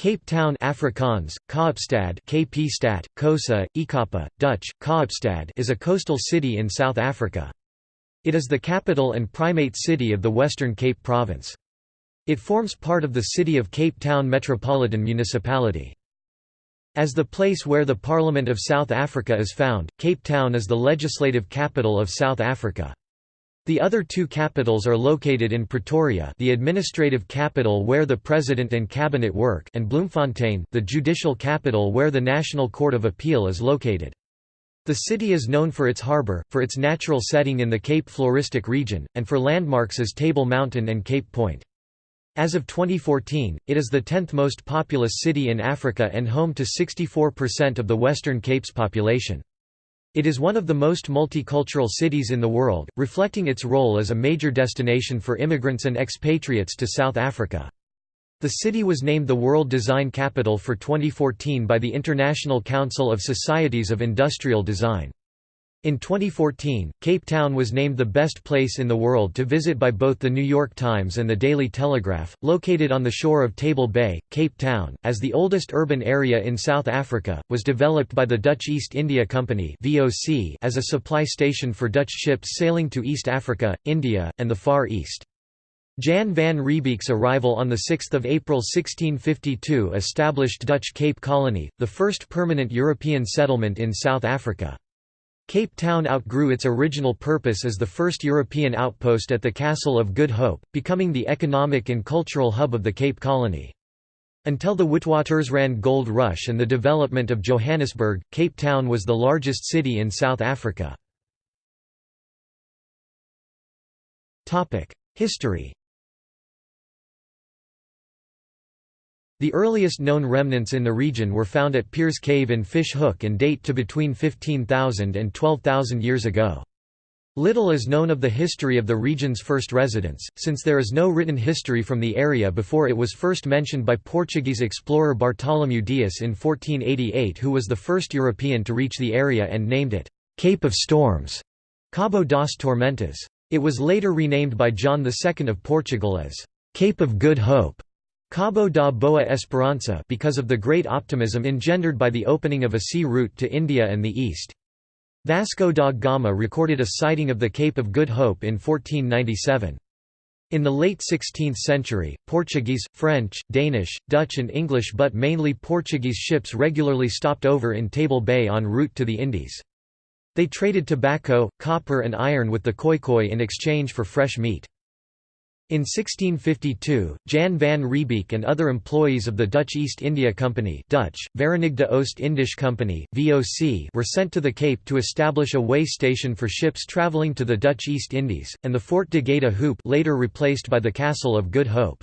Cape Town Afrikaans, Kaapstad KP-stad, Xhosa, Ikapa, Dutch, Kaapstad is a coastal city in South Africa. It is the capital and primate city of the Western Cape Province. It forms part of the City of Cape Town Metropolitan Municipality. As the place where the Parliament of South Africa is found, Cape Town is the legislative capital of South Africa. The other two capitals are located in Pretoria the administrative capital where the President and Cabinet work and Bloemfontein the judicial capital where the National Court of Appeal is located. The city is known for its harbour, for its natural setting in the Cape Floristic region, and for landmarks as Table Mountain and Cape Point. As of 2014, it is the 10th most populous city in Africa and home to 64% of the Western Cape's population. It is one of the most multicultural cities in the world, reflecting its role as a major destination for immigrants and expatriates to South Africa. The city was named the World Design Capital for 2014 by the International Council of Societies of Industrial Design. In 2014, Cape Town was named the best place in the world to visit by both The New York Times and The Daily Telegraph. Located on the shore of Table Bay, Cape Town, as the oldest urban area in South Africa, was developed by the Dutch East India Company (VOC) as a supply station for Dutch ships sailing to East Africa, India, and the Far East. Jan van Riebeeck's arrival on 6 April 1652 established Dutch Cape Colony, the first permanent European settlement in South Africa. Cape Town outgrew its original purpose as the first European outpost at the Castle of Good Hope, becoming the economic and cultural hub of the Cape Colony. Until the Witwatersrand Gold Rush and the development of Johannesburg, Cape Town was the largest city in South Africa. History The earliest known remnants in the region were found at Peers Cave in Fish Hoek and date to between 15,000 and 12,000 years ago. Little is known of the history of the region's first residents, since there is no written history from the area before it was first mentioned by Portuguese explorer Bartolomeu Dias in 1488 who was the first European to reach the area and named it, "'Cape of Storms' Cabo das Tormentas. It was later renamed by John II of Portugal as, "'Cape of Good Hope' Cabo da Boa Esperança because of the great optimism engendered by the opening of a sea route to India and the East. Vasco da Gama recorded a sighting of the Cape of Good Hope in 1497. In the late 16th century, Portuguese, French, Danish, Dutch and English but mainly Portuguese ships regularly stopped over in Table Bay en route to the Indies. They traded tobacco, copper and iron with the Khoikhoi in exchange for fresh meat. In 1652, Jan van Riebeeck and other employees of the Dutch East India Company Dutch, Verenigde Oost-Indische Company VOC were sent to the Cape to establish a way station for ships travelling to the Dutch East Indies, and the Fort de Goede Hoop later replaced by the Castle of Good Hope.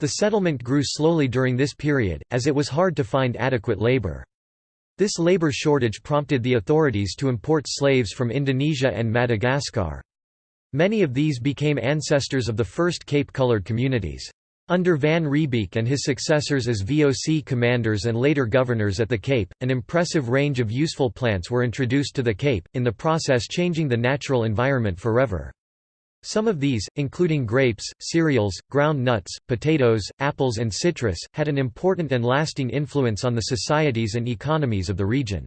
The settlement grew slowly during this period, as it was hard to find adequate labour. This labour shortage prompted the authorities to import slaves from Indonesia and Madagascar. Many of these became ancestors of the first Cape-colored communities. Under Van Riebeeck and his successors as VOC commanders and later governors at the Cape, an impressive range of useful plants were introduced to the Cape, in the process changing the natural environment forever. Some of these, including grapes, cereals, ground nuts, potatoes, apples and citrus, had an important and lasting influence on the societies and economies of the region.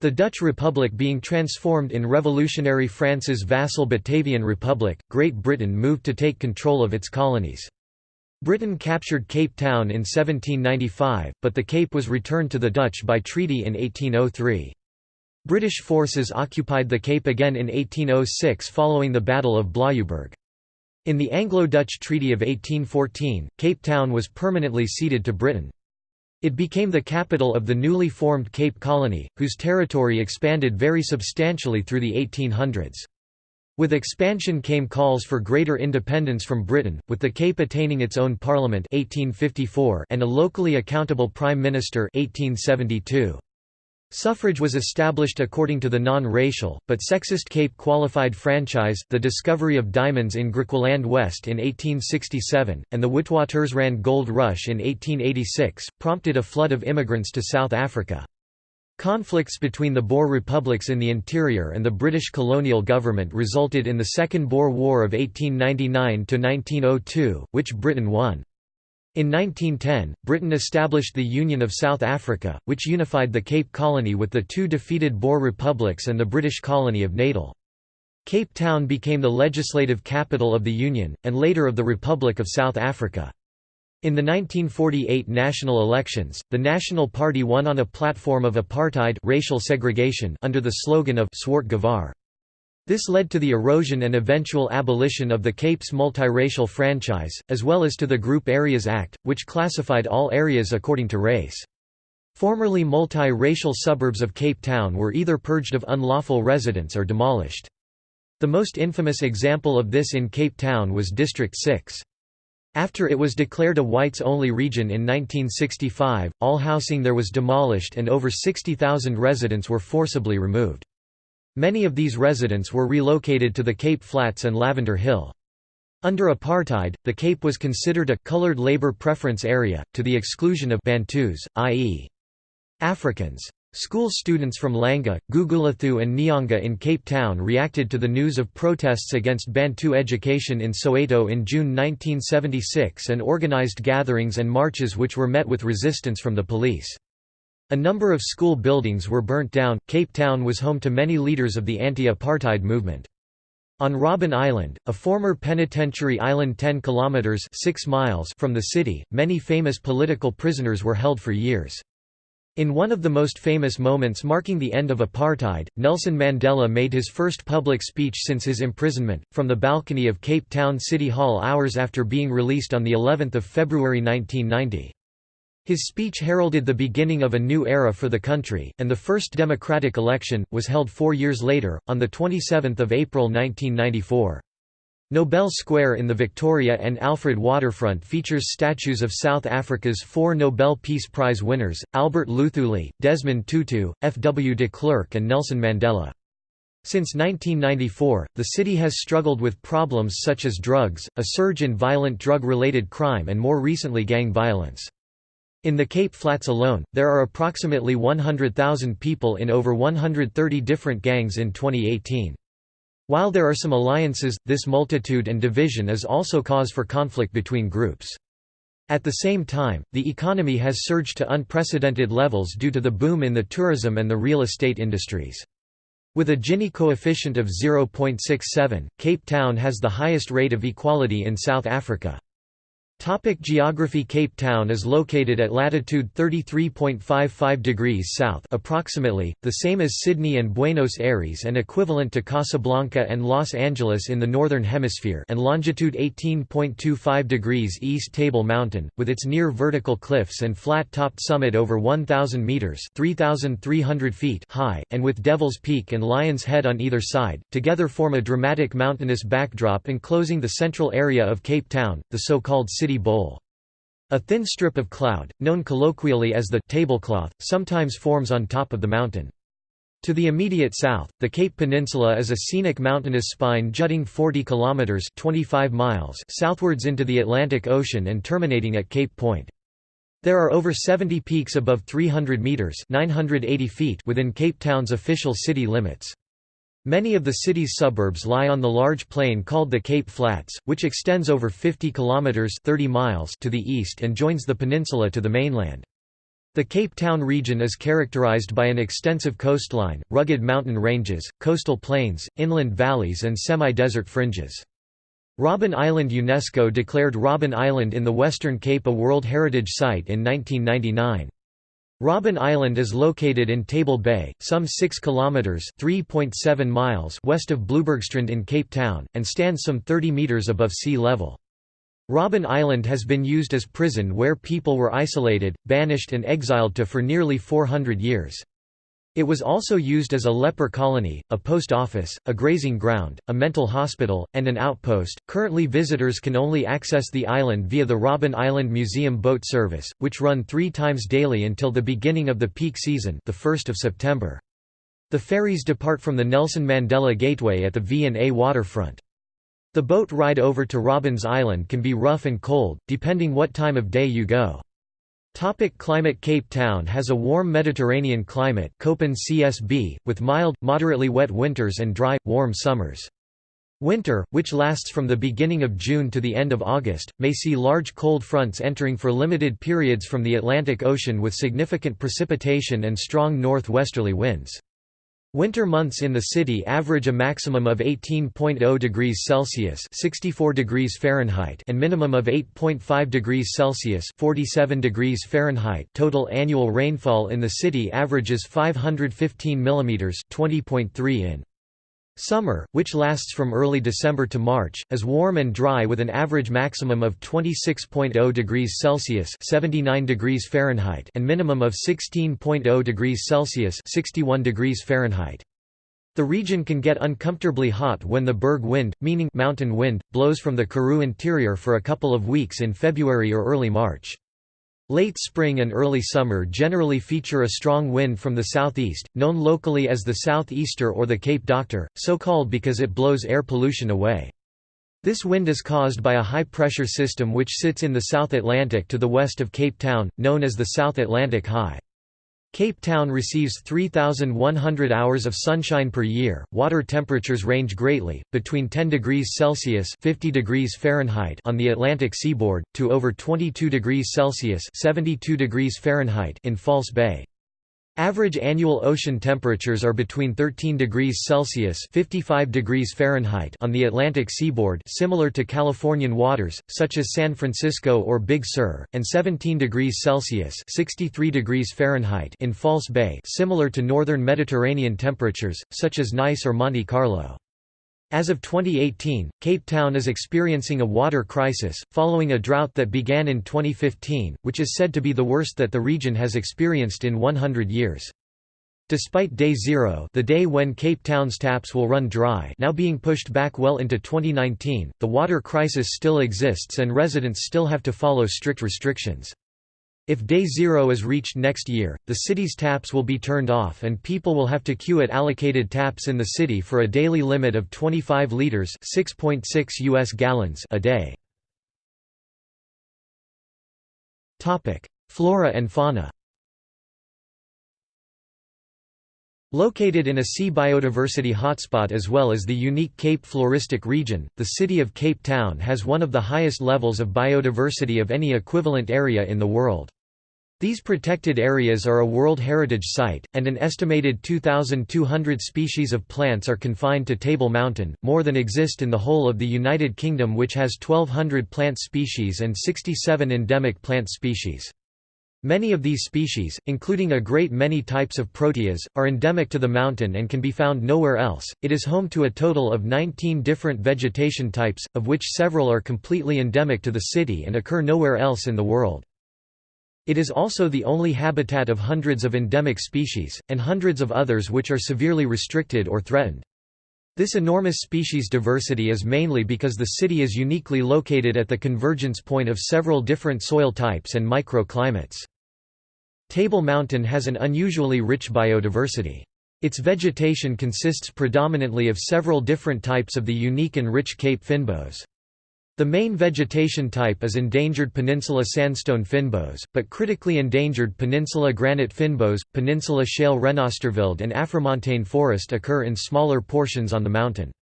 The Dutch Republic being transformed in revolutionary France's vassal Batavian Republic, Great Britain moved to take control of its colonies. Britain captured Cape Town in 1795, but the Cape was returned to the Dutch by treaty in 1803. British forces occupied the Cape again in 1806 following the Battle of Blaauwberg. In the Anglo-Dutch Treaty of 1814, Cape Town was permanently ceded to Britain. It became the capital of the newly formed Cape Colony, whose territory expanded very substantially through the 1800s. With expansion came calls for greater independence from Britain, with the Cape attaining its own parliament 1854 and a locally accountable prime minister 1872. Suffrage was established according to the non-racial, but sexist Cape Qualified Franchise, the discovery of diamonds in Griqualand West in 1867, and the Witwatersrand Gold Rush in 1886, prompted a flood of immigrants to South Africa. Conflicts between the Boer republics in the interior and the British colonial government resulted in the Second Boer War of 1899–1902, which Britain won. In 1910, Britain established the Union of South Africa, which unified the Cape Colony with the two defeated Boer republics and the British colony of Natal. Cape Town became the legislative capital of the Union, and later of the Republic of South Africa. In the 1948 national elections, the National Party won on a platform of apartheid racial segregation under the slogan of Swart Gevaar. This led to the erosion and eventual abolition of the Cape's multiracial franchise, as well as to the Group Areas Act, which classified all areas according to race. Formerly multi-racial suburbs of Cape Town were either purged of unlawful residents or demolished. The most infamous example of this in Cape Town was District 6. After it was declared a whites-only region in 1965, all housing there was demolished and over 60,000 residents were forcibly removed. Many of these residents were relocated to the Cape Flats and Lavender Hill. Under apartheid, the Cape was considered a «colored labor preference area», to the exclusion of Bantus, i.e. Africans. School students from Langa, Gugulethu and Nyanga in Cape Town reacted to the news of protests against Bantu education in Soweto in June 1976 and organized gatherings and marches which were met with resistance from the police. A number of school buildings were burnt down. Cape Town was home to many leaders of the anti-apartheid movement. On Robben Island, a former penitentiary island 10 kilometers 6 miles from the city, many famous political prisoners were held for years. In one of the most famous moments marking the end of apartheid, Nelson Mandela made his first public speech since his imprisonment, from the balcony of Cape Town City Hall hours after being released on of February 1990. His speech heralded the beginning of a new era for the country, and the first democratic election, was held four years later, on 27 April 1994. Nobel Square in the Victoria and Alfred waterfront features statues of South Africa's four Nobel Peace Prize winners, Albert Luthuli, Desmond Tutu, F. W. de Klerk and Nelson Mandela. Since 1994, the city has struggled with problems such as drugs, a surge in violent drug-related crime and more recently gang violence. In the Cape Flats alone, there are approximately 100,000 people in over 130 different gangs in 2018. While there are some alliances, this multitude and division is also cause for conflict between groups. At the same time, the economy has surged to unprecedented levels due to the boom in the tourism and the real estate industries. With a Gini coefficient of 0.67, Cape Town has the highest rate of equality in South Africa. Topic geography Cape Town is located at latitude 33.55 degrees south approximately, the same as Sydney and Buenos Aires and equivalent to Casablanca and Los Angeles in the Northern Hemisphere and longitude 18.25 degrees east Table Mountain, with its near vertical cliffs and flat-topped summit over 1,000 metres 3,300 feet high, and with Devil's Peak and Lion's Head on either side, together form a dramatic mountainous backdrop enclosing the central area of Cape Town, the so-called City Bowl. A thin strip of cloud, known colloquially as the tablecloth, sometimes forms on top of the mountain. To the immediate south, the Cape Peninsula is a scenic mountainous spine jutting 40 kilometers (25 miles) southwards into the Atlantic Ocean and terminating at Cape Point. There are over 70 peaks above 300 meters (980 feet) within Cape Town's official city limits. Many of the city's suburbs lie on the large plain called the Cape Flats, which extends over 50 kilometers 30 miles to the east and joins the peninsula to the mainland. The Cape Town region is characterized by an extensive coastline, rugged mountain ranges, coastal plains, inland valleys and semi-desert fringes. Robben Island UNESCO declared Robben Island in the Western Cape a World Heritage Site in 1999. Robben Island is located in Table Bay, some 6 kilometers (3.7 miles) west of Bloubergstrand in Cape Town and stands some 30 meters above sea level. Robben Island has been used as prison where people were isolated, banished and exiled to for nearly 400 years. It was also used as a leper colony, a post office, a grazing ground, a mental hospital, and an outpost. Currently, visitors can only access the island via the Robben Island Museum boat service, which run three times daily until the beginning of the peak season, the 1st of September. The ferries depart from the Nelson Mandela Gateway at the V&A waterfront. The boat ride over to Robben's Island can be rough and cold, depending what time of day you go. Topic climate Cape Town has a warm Mediterranean climate Köppen CSB, with mild, moderately wet winters and dry, warm summers. Winter, which lasts from the beginning of June to the end of August, may see large cold fronts entering for limited periods from the Atlantic Ocean with significant precipitation and strong northwesterly winds. Winter months in the city average a maximum of 18.0 degrees Celsius (64 degrees Fahrenheit) and minimum of 8.5 degrees Celsius (47 degrees Fahrenheit). Total annual rainfall in the city averages 515 mm (20.3 in). Summer, which lasts from early December to March, is warm and dry with an average maximum of 26.0 degrees Celsius (79 degrees Fahrenheit) and minimum of 16.0 degrees Celsius (61 degrees Fahrenheit). The region can get uncomfortably hot when the berg wind, meaning mountain wind, blows from the Karoo interior for a couple of weeks in February or early March. Late spring and early summer generally feature a strong wind from the southeast, known locally as the southeaster or the Cape Doctor, so called because it blows air pollution away. This wind is caused by a high-pressure system which sits in the South Atlantic to the west of Cape Town, known as the South Atlantic High. Cape Town receives 3,100 hours of sunshine per year. Water temperatures range greatly, between 10 degrees Celsius (50 degrees Fahrenheit) on the Atlantic seaboard to over 22 degrees Celsius (72 degrees Fahrenheit) in False Bay. Average annual ocean temperatures are between 13 degrees Celsius (55 degrees Fahrenheit) on the Atlantic seaboard, similar to Californian waters such as San Francisco or Big Sur, and 17 degrees Celsius (63 degrees Fahrenheit) in False Bay, similar to northern Mediterranean temperatures such as Nice or Monte Carlo. As of 2018, Cape Town is experiencing a water crisis, following a drought that began in 2015, which is said to be the worst that the region has experienced in 100 years. Despite Day Zero the day when Cape Town's taps will run dry now being pushed back well into 2019, the water crisis still exists and residents still have to follow strict restrictions. If day zero is reached next year, the city's taps will be turned off and people will have to queue at allocated taps in the city for a daily limit of 25 liters (6.6 US gallons) a day. Flora and fauna. Located in a sea biodiversity hotspot as well as the unique Cape Floristic region, the city of Cape Town has one of the highest levels of biodiversity of any equivalent area in the world. These protected areas are a World Heritage Site, and an estimated 2,200 species of plants are confined to Table Mountain, more than exist in the whole of the United Kingdom which has 1,200 plant species and 67 endemic plant species. Many of these species, including a great many types of proteas, are endemic to the mountain and can be found nowhere else. It is home to a total of 19 different vegetation types, of which several are completely endemic to the city and occur nowhere else in the world. It is also the only habitat of hundreds of endemic species, and hundreds of others which are severely restricted or threatened. This enormous species diversity is mainly because the city is uniquely located at the convergence point of several different soil types and microclimates. Table Mountain has an unusually rich biodiversity. Its vegetation consists predominantly of several different types of the unique and rich Cape fynbos. The main vegetation type is endangered peninsula sandstone fynbos, but critically endangered peninsula granite fynbos, peninsula shale renosterveld and Afromontane forest occur in smaller portions on the mountain.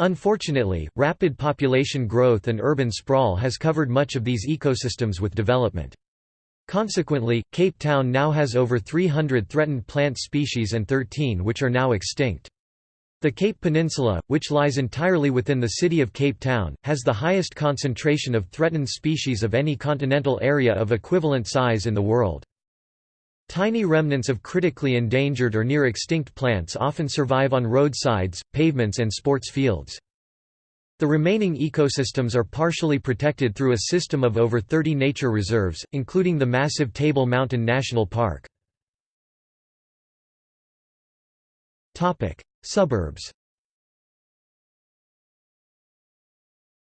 Unfortunately, rapid population growth and urban sprawl has covered much of these ecosystems with development. Consequently, Cape Town now has over 300 threatened plant species and 13 which are now extinct. The Cape Peninsula, which lies entirely within the city of Cape Town, has the highest concentration of threatened species of any continental area of equivalent size in the world. Tiny remnants of critically endangered or near extinct plants often survive on roadsides, pavements and sports fields. The remaining ecosystems are partially protected through a system of over 30 nature reserves, including the massive Table Mountain National Park. Suburbs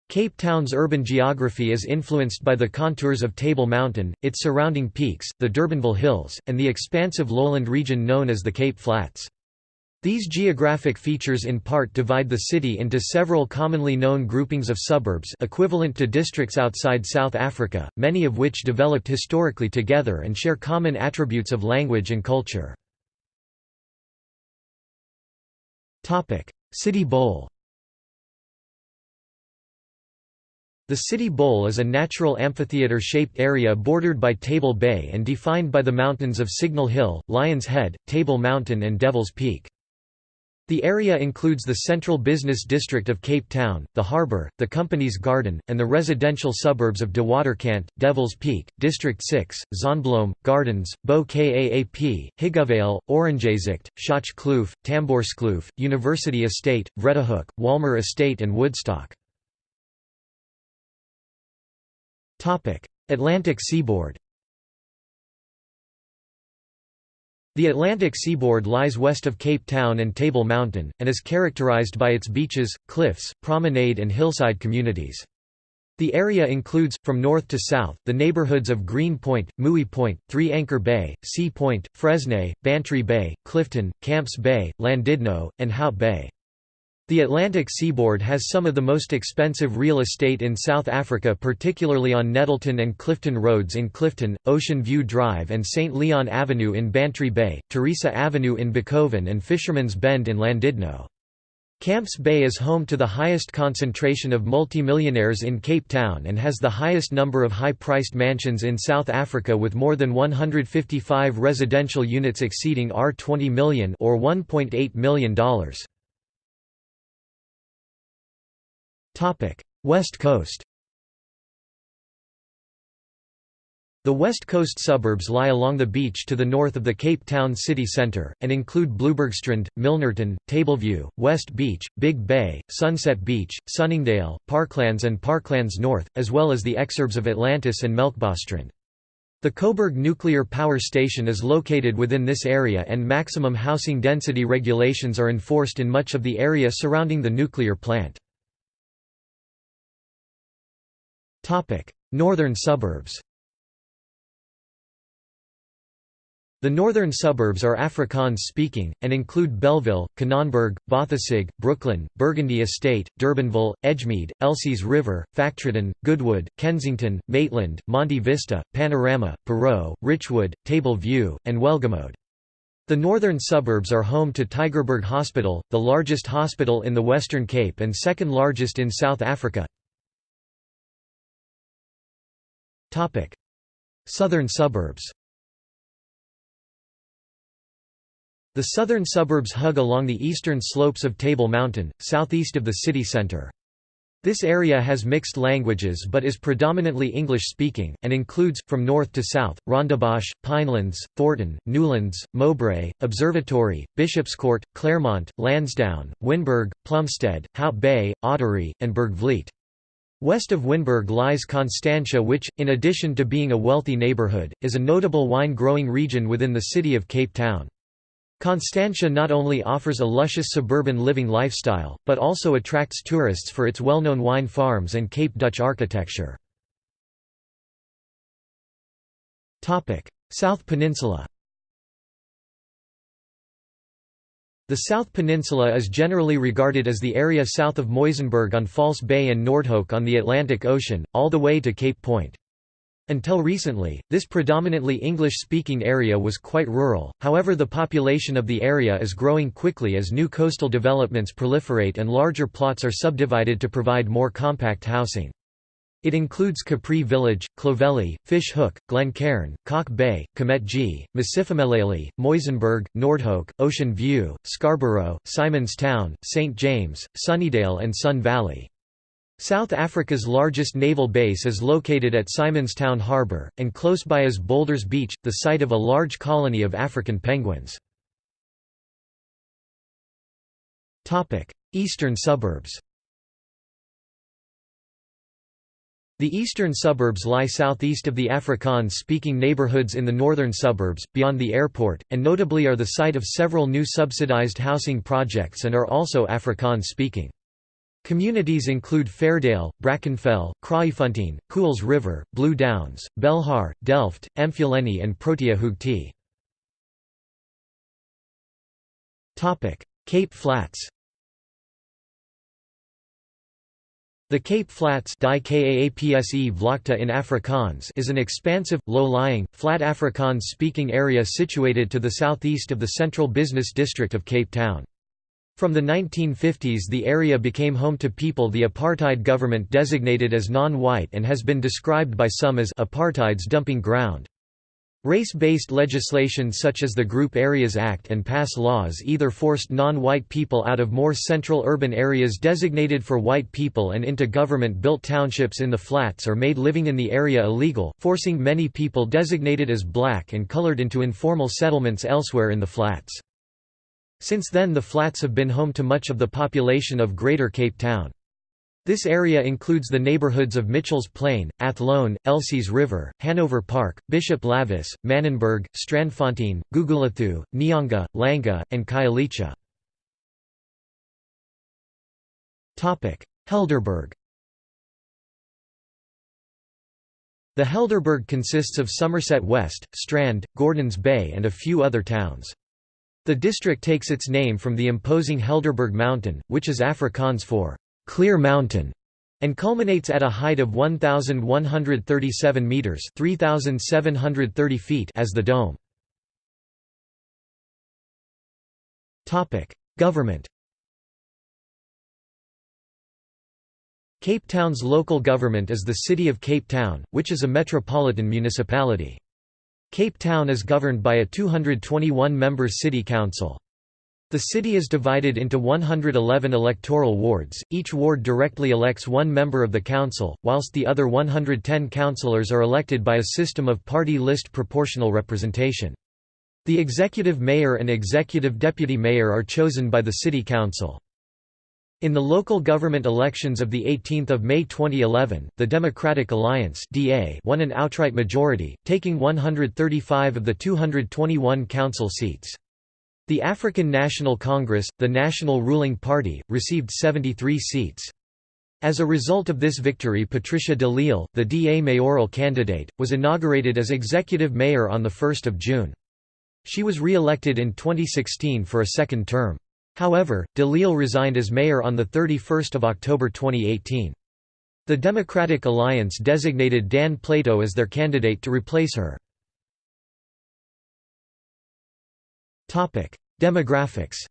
Cape Town's urban geography is influenced by the contours of Table Mountain, its surrounding peaks, the Durbanville Hills, and the expansive lowland region known as the Cape Flats. These geographic features in part divide the city into several commonly known groupings of suburbs equivalent to districts outside South Africa, many of which developed historically together and share common attributes of language and culture. City Bowl The City Bowl is a natural amphitheater-shaped area bordered by Table Bay and defined by the mountains of Signal Hill, Lion's Head, Table Mountain and Devil's Peak. The area includes the central business district of Cape Town, the harbour, the Company's Garden, and the residential suburbs of De Waterkant, Devil's Peak, District 6, Zonnebloem, Gardens, Bo Kaap, Higgovale, Oranjezicht, Schotch Kloof, Tamboerskloof, University Estate, Vredehoek, Walmer Estate and Woodstock. Atlantic seaboard The Atlantic seaboard lies west of Cape Town and Table Mountain, and is characterized by its beaches, cliffs, promenade and hillside communities. The area includes, from north to south, the neighborhoods of Green Point, Mouille Point, Three Anchor Bay, Sea Point, Fresnaye, Bantry Bay, Clifton, Camps Bay, Llandudno, and Hout Bay. The Atlantic seaboard has some of the most expensive real estate in South Africa particularly on Nettleton and Clifton Roads in Clifton, Ocean View Drive and St. Leon Avenue in Bantry Bay, Teresa Avenue in Bakoven and Fisherman's Bend in Llandudno. Camps Bay is home to the highest concentration of multimillionaires in Cape Town and has the highest number of high-priced mansions in South Africa with more than 155 residential units exceeding R20 million or $1.8 million. West Coast The West Coast suburbs lie along the beach to the north of the Cape Town city centre, and include Bloubergstrand, Milnerton, Tableview, West Beach, Big Bay, Sunset Beach, Sunningdale, Parklands and Parklands North, as well as the exurbs of Atlantis and Melkbosstrand. The Koeberg Nuclear Power Station is located within this area and maximum housing density regulations are enforced in much of the area surrounding the nuclear plant. Northern suburbs The northern suburbs are Afrikaans-speaking, and include Bellville, Canonburg, Bothasig, Brooklyn, Burgundy Estate, Durbanville, Edgemead, Elsie's River, Factreton, Goodwood, Kensington, Maitland, Monte Vista, Panorama, Parow, Richwood, Table View, and Welgemoed. The northern suburbs are home to Tygerberg Hospital, the largest hospital in the Western Cape and second largest in South Africa. Southern suburbs The southern suburbs hug along the eastern slopes of Table Mountain, southeast of the city centre. This area has mixed languages but is predominantly English-speaking, and includes, from north to south, Rondebosch, Pinelands, Thornton, Newlands, Mowbray, Observatory, Bishopscourt, Claremont, Lansdowne, Wynberg, Plumstead, Hout Bay, Ottery, and Bergvliet. West of Wynberg lies Constantia which, in addition to being a wealthy neighbourhood, is a notable wine-growing region within the city of Cape Town. Constantia not only offers a luscious suburban living lifestyle, but also attracts tourists for its well-known wine farms and Cape Dutch architecture. South Peninsula The South Peninsula is generally regarded as the area south of Muizenberg on False Bay and Noordhoek on the Atlantic Ocean, all the way to Cape Point. Until recently, this predominantly English-speaking area was quite rural, however the population of the area is growing quickly as new coastal developments proliferate and larger plots are subdivided to provide more compact housing. It includes Capri Village, Clovelly, Fish Hoek, Glencairn, Kalk Bay, Kommetjie, Masiphumelele, Muizenberg, Noordhoek, Ocean View, Scarborough, Simon's Town, St. James, Sunnydale and Sun Valley. South Africa's largest naval base is located at Simonstown Harbour, and close by is Boulders Beach, the site of a large colony of African penguins. Eastern suburbs The eastern suburbs lie southeast of the Afrikaans-speaking neighborhoods in the northern suburbs, beyond the airport, and notably are the site of several new subsidized housing projects and are also Afrikaans-speaking. Communities include Fairdale, Brackenfell, Kraaifontein, Kuils River, Blue Downs, Belhar, Delft, Emfuleni and Protea Hoogte. Cape Flats The Cape Flats in Afrikaans is an expansive, low-lying, flat Afrikaans-speaking area situated to the southeast of the central business district of Cape Town. From the 1950s the area became home to people the apartheid government designated as non-white and has been described by some as apartheid's dumping ground. Race-based legislation such as the Group Areas Act and pass laws either forced non-white people out of more central urban areas designated for white people and into government-built townships in the flats or made living in the area illegal, forcing many people designated as black and colored into informal settlements elsewhere in the flats. Since then the flats have been home to much of the population of Greater Cape Town. This area includes the neighborhoods of Mitchell's Plain, Athlone, Elsie's River, Hanover Park, Bishop Lavis, Manenberg, Strandfontein, Gugulethu, Nyanga, Langa, and Khayelitsha. Helderberg The Helderberg consists of Somerset West, Strand, Gordons Bay and a few other towns. The district takes its name from the imposing Helderberg Mountain, which is Afrikaans for Clear Mountain and culminates at a height of 1137 meters, 3730 feet as the dome. Topic: Government Cape Town's local government is the City of Cape Town, which is a metropolitan municipality. Cape Town is governed by a 221-member city council. The city is divided into 111 electoral wards, each ward directly elects one member of the council, whilst the other 110 councillors are elected by a system of party list proportional representation. The executive mayor and executive deputy mayor are chosen by the city council. In the local government elections of 18 May 2011, the Democratic Alliance won an outright majority, taking 135 of the 221 council seats. The African National Congress, the national ruling party, received 73 seats. As a result of this victory Patricia de Lille, the DA mayoral candidate, was inaugurated as executive mayor on 1 June. She was re-elected in 2016 for a second term. However, de Lille resigned as mayor on 31 October 2018. The Democratic Alliance designated Dan Plato as their candidate to replace her. Demographics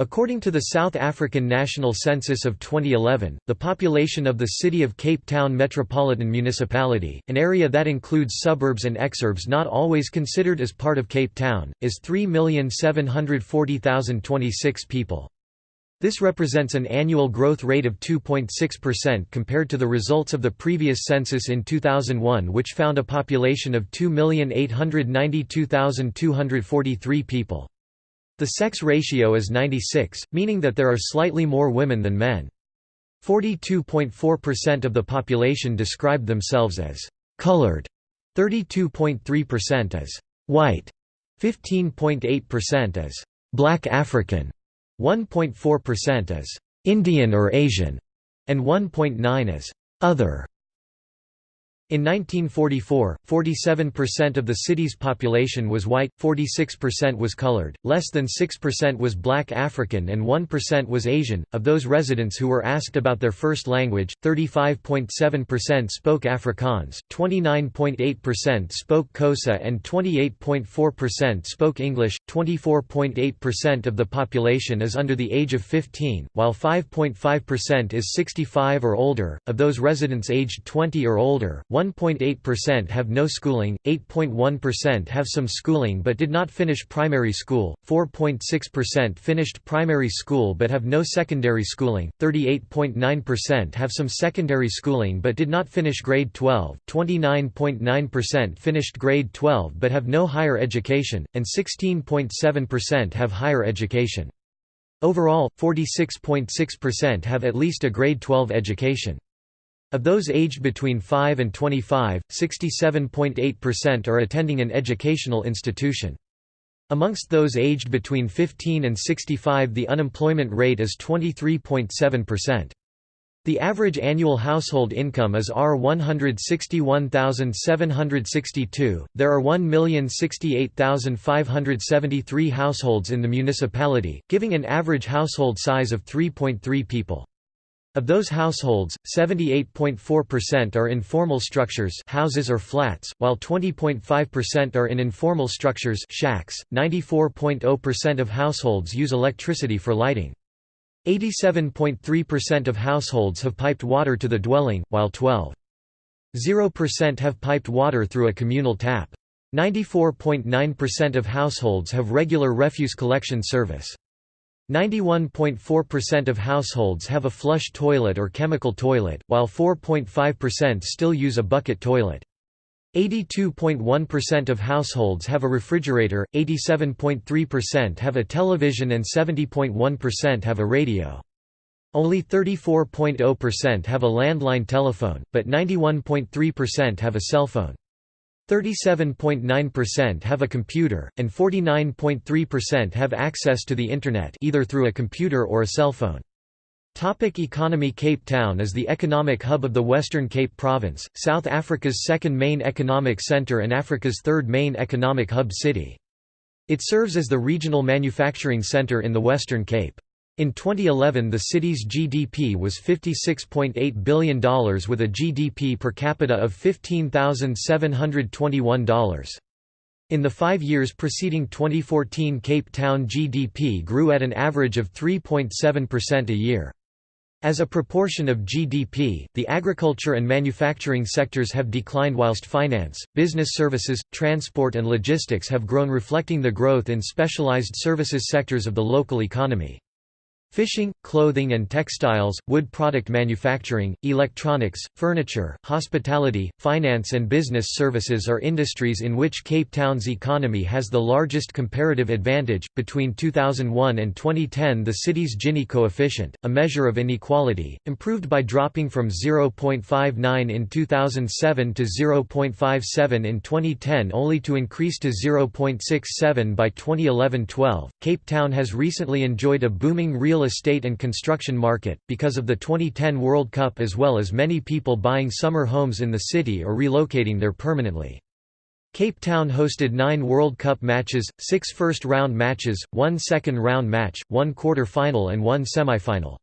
According to the South African National Census of 2011, the population of the city of Cape Town Metropolitan Municipality, an area that includes suburbs and exurbs not always considered as part of Cape Town, is 3,740,026 people. This represents an annual growth rate of 2.6% compared to the results of the previous census in 2001 which found a population of 2,892,243 people. The sex ratio is 96, meaning that there are slightly more women than men. 42.4% of the population described themselves as «colored», 32.3% as «white», 15.8% as «black African», 1.4% as «Indian or Asian», and 1.9 as «other». In 1944, 47% of the city's population was white, 46% was colored, less than 6% was black African and 1% was Asian. Of those residents who were asked about their first language, 35.7% spoke Afrikaans, 29.8% spoke Xhosa and 28.4% spoke English. 24.8% of the population is under the age of 15, while 5.5% is 65 or older. Of those residents aged 20 or older, 1.8% have no schooling, 8.1% have some schooling but did not finish primary school, 4.6% finished primary school but have no secondary schooling, 38.9% have some secondary schooling but did not finish grade 12, 29.9% finished grade 12 but have no higher education, and 16.7% have higher education. Overall, 46.6% have at least a grade 12 education. Of those aged between 5 and 25, 67.8% are attending an educational institution. Amongst those aged between 15 and 65 the unemployment rate is 23.7%. The average annual household income is R161,762. There are 1,068,573 households in the municipality, giving an average household size of 3.3 people. Of those households, 78.4% are in formal structures houses or flats, while 20.5% are in informal structures shacks. 94.0% of households use electricity for lighting. 87.3% of households have piped water to the dwelling, while 12.0% have piped water through a communal tap. 94.9% of households have regular refuse collection service. 91.4% of households have a flush toilet or chemical toilet, while 4.5% still use a bucket toilet. 82.1% of households have a refrigerator, 87.3% have a television and 70.1% have a radio. Only 34.0% have a landline telephone, but 91.3% have a cell phone. 37.9% have a computer, and 49.3% have access to the Internet either through a computer or a cell phone. Topic economy Cape Town is the economic hub of the Western Cape Province, South Africa's second main economic centre and Africa's third main economic hub city. It serves as the regional manufacturing centre in the Western Cape. In 2011 the city's GDP was $56.8 billion with a GDP per capita of $15,721. In the five years preceding 2014 Cape Town GDP grew at an average of 3.7% a year. As a proportion of GDP, the agriculture and manufacturing sectors have declined whilst finance, business services, transport and logistics have grown reflecting the growth in specialized services sectors of the local economy. Fishing, clothing and textiles, wood product manufacturing, electronics, furniture, hospitality, finance and business services are industries in which Cape Town's economy has the largest comparative advantage. Between 2001 and 2010, the city's Gini coefficient, a measure of inequality, improved by dropping from 0.59 in 2007 to 0.57 in 2010 only to increase to 0.67 by 2011-12. Cape Town has recently enjoyed a booming real real estate and construction market, because of the 2010 World Cup as well as many people buying summer homes in the city or relocating there permanently. Cape Town hosted nine World Cup matches, six first-round matches, one second-round match, one quarter-final and one semi-final.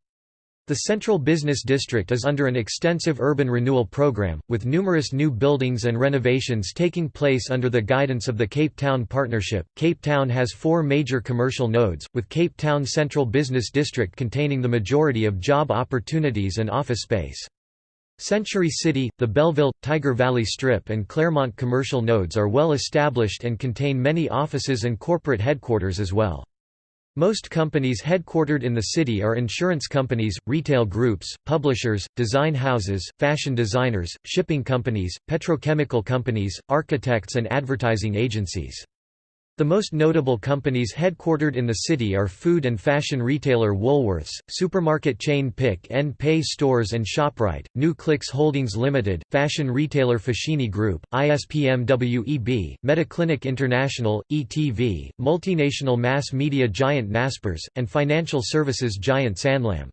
The Central Business District is under an extensive urban renewal program, with numerous new buildings and renovations taking place under the guidance of the Cape Town Partnership. Cape Town has four major commercial nodes, with Cape Town Central Business District containing the majority of job opportunities and office space. Century City, the Bellville, Tyger Valley Strip and Claremont commercial nodes are well established and contain many offices and corporate headquarters as well. Most companies headquartered in the city are insurance companies, retail groups, publishers, design houses, fashion designers, shipping companies, petrochemical companies, architects and advertising agencies. The most notable companies headquartered in the city are food and fashion retailer Woolworths, supermarket chain Pick n Pay Stores and ShopRite, New Clicks Holdings Limited, fashion retailer Foschini Group, ISP MWEB, Mediclinic International, ETV, multinational mass media giant Naspers, and financial services giant Sanlam.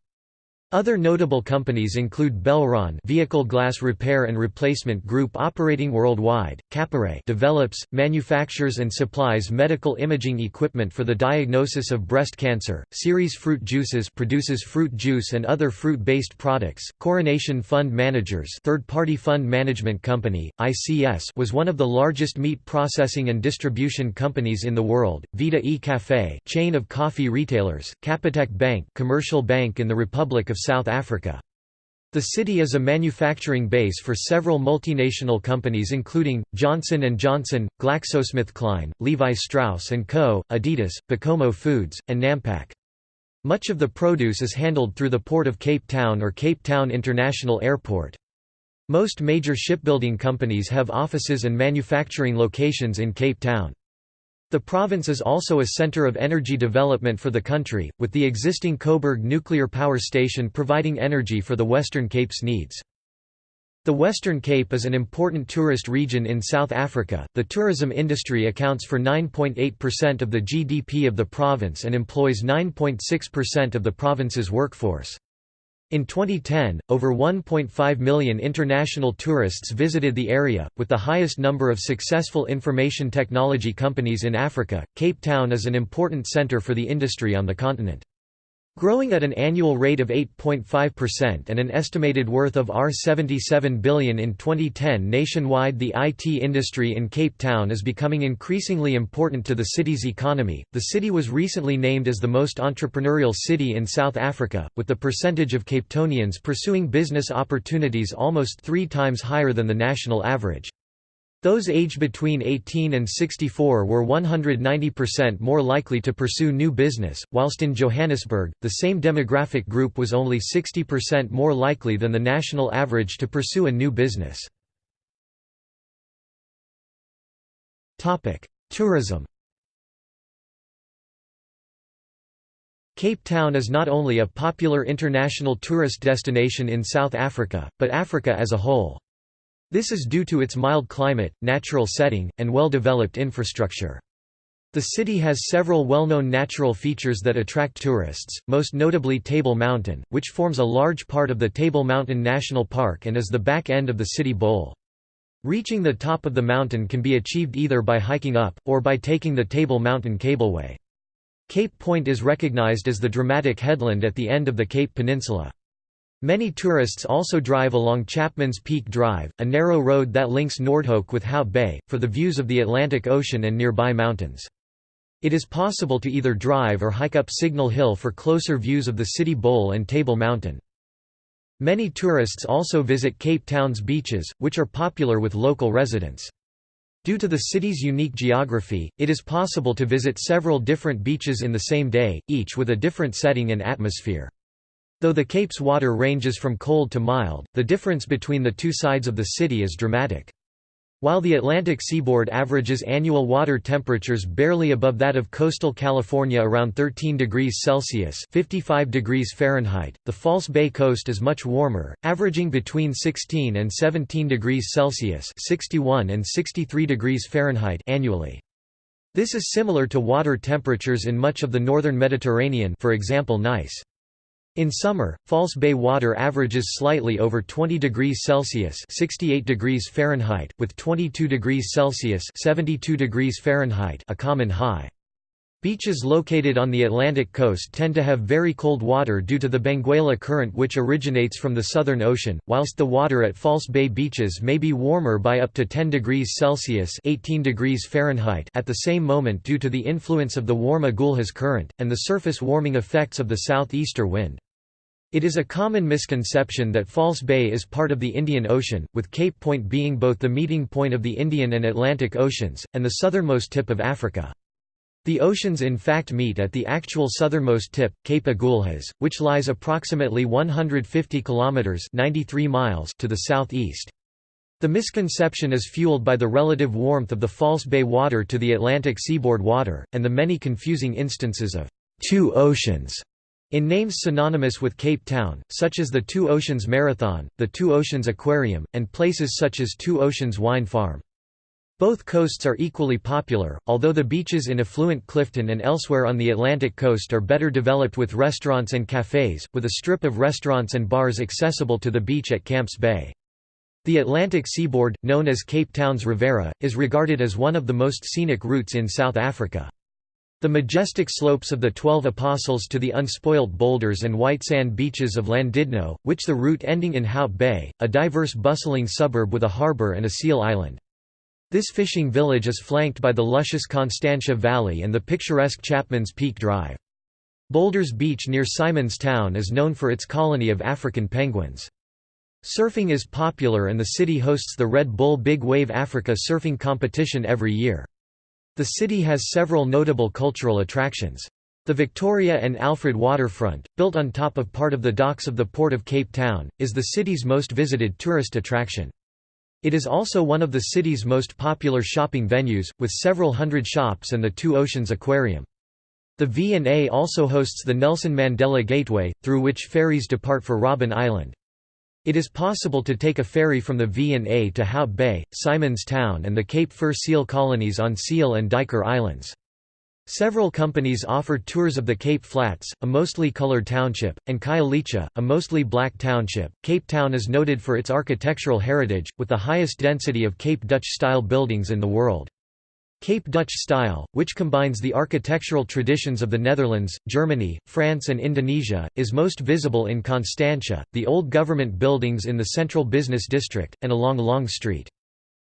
Other notable companies include Belron Vehicle Glass Repair and Replacement Group operating worldwide, CapeRay develops, manufactures and supplies medical imaging equipment for the diagnosis of breast cancer, Ceres Fruit Juices produces fruit juice and other fruit-based products, Coronation Fund Managers third-party fund management company, ICS was one of the largest meat processing and distribution companies in the world, Vita e Cafe chain of coffee retailers, Capitec Bank commercial bank in the Republic of South Africa. The city is a manufacturing base for several multinational companies including, Johnson & Johnson, GlaxoSmithKline, Levi Strauss & Co., Adidas, Bokomo Foods, and Nampak. Much of the produce is handled through the Port of Cape Town or Cape Town International Airport. Most major shipbuilding companies have offices and manufacturing locations in Cape Town. The province is also a centre of energy development for the country, with the existing Koeberg nuclear power station providing energy for the Western Cape's needs. The Western Cape is an important tourist region in South Africa. The tourism industry accounts for 9.8% of the GDP of the province and employs 9.6% of the province's workforce. In 2010, over 1.5 million international tourists visited the area, with the highest number of successful information technology companies in Africa. Cape Town is an important center for the industry on the continent. Growing at an annual rate of 8.5% and an estimated worth of R77 billion in 2010 nationwide the IT industry in Cape Town is becoming increasingly important to the city's economy. The city was recently named as the most entrepreneurial city in South Africa, with the percentage of Capetonians pursuing business opportunities almost 3 times higher than the national average. Those aged between 18 and 64 were 190% more likely to pursue new business, whilst in Johannesburg, the same demographic group was only 60% more likely than the national average to pursue a new business. Tourism Cape Town is not only a popular international tourist destination in South Africa, but Africa as a whole. This is due to its mild climate, natural setting, and well-developed infrastructure. The city has several well-known natural features that attract tourists, most notably Table Mountain, which forms a large part of the Table Mountain National Park and is the back end of the city bowl. Reaching the top of the mountain can be achieved either by hiking up, or by taking the Table Mountain Cableway. Cape Point is recognized as the dramatic headland at the end of the Cape Peninsula. Many tourists also drive along Chapman's Peak Drive, a narrow road that links Noordhoek with Hout Bay, for the views of the Atlantic Ocean and nearby mountains. It is possible to either drive or hike up Signal Hill for closer views of the City Bowl and Table Mountain. Many tourists also visit Cape Town's beaches, which are popular with local residents. Due to the city's unique geography, it is possible to visit several different beaches in the same day, each with a different setting and atmosphere. Though the Cape's water ranges from cold to mild, the difference between the two sides of the city is dramatic. While the Atlantic seaboard averages annual water temperatures barely above that of coastal California around 13 degrees Celsius (55 degrees Fahrenheit), the False Bay coast is much warmer, averaging between 16 and 17 degrees Celsius (61 and 63 degrees Fahrenheit) annually. This is similar to water temperatures in much of the northern Mediterranean, for example Nice. In summer, False Bay water averages slightly over 20 degrees Celsius (68 degrees Fahrenheit), with 22 degrees Celsius (72 degrees Fahrenheit) a common high. Beaches located on the Atlantic coast tend to have very cold water due to the Benguela Current which originates from the Southern Ocean, whilst the water at False Bay beaches may be warmer by up to 10 degrees Celsius 18 degrees Fahrenheit at the same moment due to the influence of the warm Agulhas Current, and the surface warming effects of the southeaster wind. It is a common misconception that False Bay is part of the Indian Ocean, with Cape Point being both the meeting point of the Indian and Atlantic Oceans, and the southernmost tip of Africa. The oceans in fact meet at the actual southernmost tip, Cape Agulhas, which lies approximately 150 kilometers (93 miles) to the southeast. The misconception is fueled by the relative warmth of the False Bay water to the Atlantic seaboard water, and the many confusing instances of two oceans in names synonymous with Cape Town, such as the Two Oceans Marathon, the Two Oceans Aquarium, and places such as Two Oceans Wine Farm. Both coasts are equally popular, although the beaches in affluent Clifton and elsewhere on the Atlantic coast are better developed with restaurants and cafes, with a strip of restaurants and bars accessible to the beach at Camps Bay. The Atlantic seaboard, known as Cape Town's Riviera, is regarded as one of the most scenic routes in South Africa. The majestic slopes of the Twelve Apostles to the unspoilt boulders and white sand beaches of Llandudno, which the route ending in Hout Bay, a diverse bustling suburb with a harbour and a seal island. This fishing village is flanked by the luscious Constantia Valley and the picturesque Chapman's Peak Drive. Boulders Beach near Simons Town is known for its colony of African penguins. Surfing is popular and the city hosts the Red Bull Big Wave Africa surfing competition every year. The city has several notable cultural attractions. The Victoria and Alfred waterfront, built on top of part of the docks of the Port of Cape Town, is the city's most visited tourist attraction. It is also one of the city's most popular shopping venues, with several hundred shops and the Two Oceans Aquarium. The V&A also hosts the Nelson Mandela Gateway, through which ferries depart for Robben Island. It is possible to take a ferry from the V&A to Hout Bay, Simons Town and the Cape Fur seal colonies on Seal and Duiker Islands. Several companies offer tours of the Cape Flats, a mostly colored township, and Khayelitsha, a mostly black township. Cape Town is noted for its architectural heritage, with the highest density of Cape Dutch-style buildings in the world. Cape Dutch style, which combines the architectural traditions of the Netherlands, Germany, France and Indonesia, is most visible in Constantia, the old government buildings in the central business district, and along Long Street.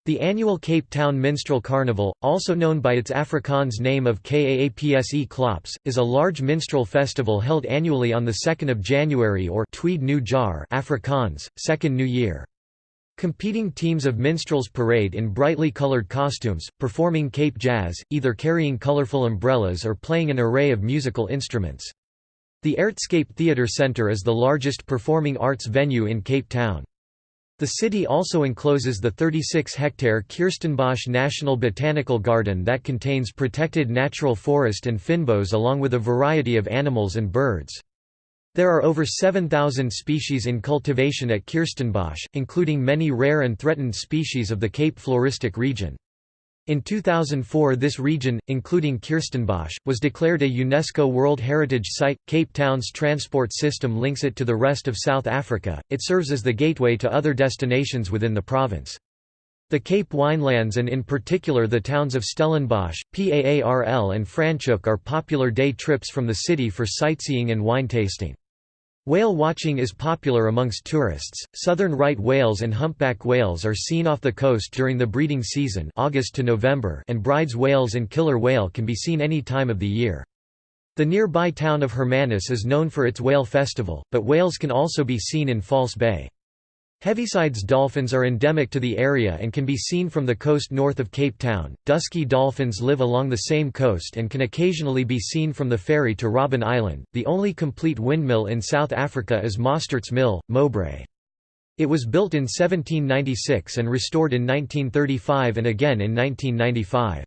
The annual Cape Town Minstrel Carnival, also known by its Afrikaans name of Kaapse Klops, is a large minstrel festival held annually on 2 January or Tweede Nuwe Jaar Afrikaans, Second New Year. Competing teams of minstrels parade in brightly colored costumes, performing Cape Jazz, either carrying colorful umbrellas or playing an array of musical instruments. The Artscape Theatre Centre is the largest performing arts venue in Cape Town. The city also encloses the 36-hectare Kirstenbosch National Botanical Garden that contains protected natural forest and fynbos along with a variety of animals and birds. There are over 7,000 species in cultivation at Kirstenbosch, including many rare and threatened species of the Cape floristic region. In 2004 this region, including Kirstenbosch, was declared a UNESCO World Heritage Site. Cape Town's transport system links it to the rest of South Africa, it serves as the gateway to other destinations within the province. The Cape Winelands and in particular the towns of Stellenbosch, Paarl and Franschhoek are popular day trips from the city for sightseeing and wine tasting. Whale watching is popular amongst tourists. Southern right whales and humpback whales are seen off the coast during the breeding season, August to November, and Bryde's whales and killer whale can be seen any time of the year. The nearby town of Hermanus is known for its whale festival, but whales can also be seen in False Bay. Heavisides dolphins are endemic to the area and can be seen from the coast north of Cape Town. Dusky dolphins live along the same coast and can occasionally be seen from the ferry to Robben Island. The only complete windmill in South Africa is Mostert's Mill, Mowbray. It was built in 1796 and restored in 1935 and again in 1995.